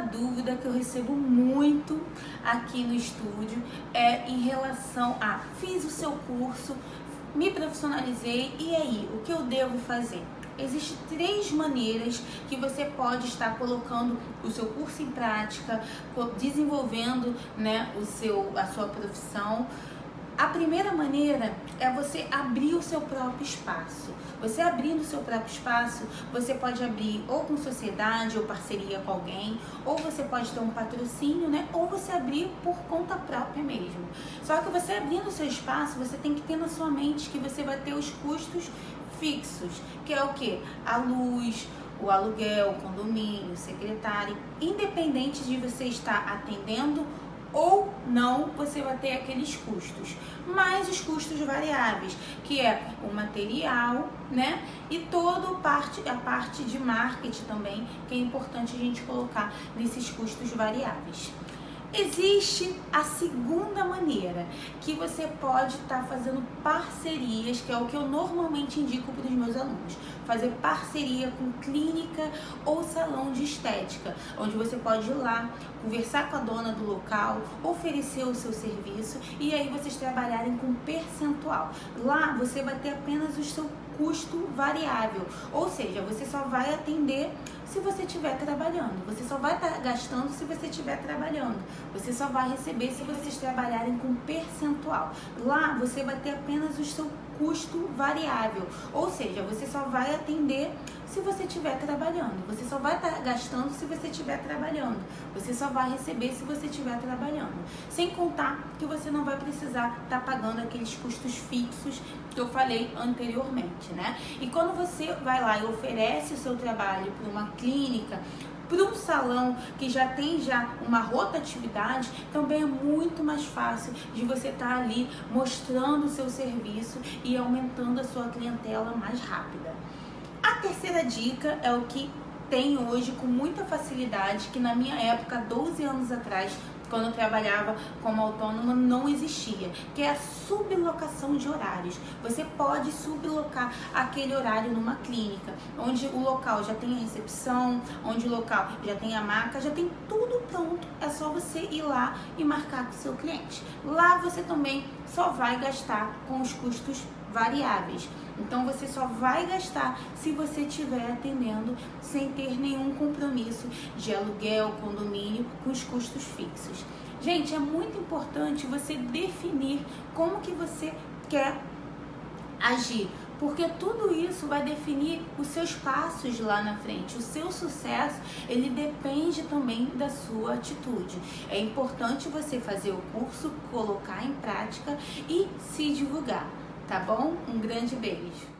dúvida que eu recebo muito aqui no estúdio é em relação a fiz o seu curso, me profissionalizei e aí, o que eu devo fazer? Existem três maneiras que você pode estar colocando o seu curso em prática, desenvolvendo né, o seu, a sua profissão. A primeira maneira é você abrir o seu próprio espaço. Você abrindo o seu próprio espaço, você pode abrir ou com sociedade ou parceria com alguém, ou você pode ter um patrocínio, né? Ou você abrir por conta própria mesmo. Só que você abrindo o seu espaço, você tem que ter na sua mente que você vai ter os custos fixos, que é o que? A luz, o aluguel, o condomínio, o secretário, independente de você estar atendendo ou não você vai ter aqueles custos, mais os custos variáveis, que é o material, né? E toda parte, a parte de marketing também, que é importante a gente colocar nesses custos variáveis. Existe a segunda maneira, que você pode estar tá fazendo parcerias, que é o que eu normalmente indico para os meus alunos. Fazer parceria com clínica ou salão de estética, onde você pode ir lá, conversar com a dona do local, oferecer o seu serviço e aí vocês trabalharem com percentual. Lá você vai ter apenas o seu custo variável, ou seja, você só vai atender se você estiver trabalhando. Você só vai estar tá gastando se você estiver trabalhando. Você só vai receber se vocês trabalharem com percentual. Lá você vai ter apenas o seu custo variável, ou seja, você só vai atender se você estiver trabalhando. Você só vai estar tá gastando se você estiver trabalhando. Você só vai receber se você estiver trabalhando. Sem contar que você não vai precisar estar tá pagando aqueles custos fixos que eu falei anteriormente, né? E quando você vai lá e oferece o seu trabalho para uma clínica, para um salão que já tem já uma rotatividade, também é muito mais fácil de você estar tá ali mostrando o seu serviço e aumentando a sua clientela mais rápida. A terceira dica é o que tem hoje com muita facilidade, que na minha época, 12 anos atrás, quando eu trabalhava como autônoma, não existia, que é a sublocação de horários. Você pode sublocar aquele horário numa clínica, onde o local já tem a recepção, onde o local já tem a maca, já tem tudo pronto. É só você ir lá e marcar com o seu cliente. Lá você também só vai gastar com os custos variáveis. Então você só vai gastar se você estiver atendendo sem ter nenhum compromisso de aluguel, condomínio com os custos fixos. Gente, é muito importante você definir como que você quer agir, porque tudo isso vai definir os seus passos lá na frente. O seu sucesso, ele depende também da sua atitude. É importante você fazer o curso, colocar em prática e se divulgar tá bom? Um grande beijo!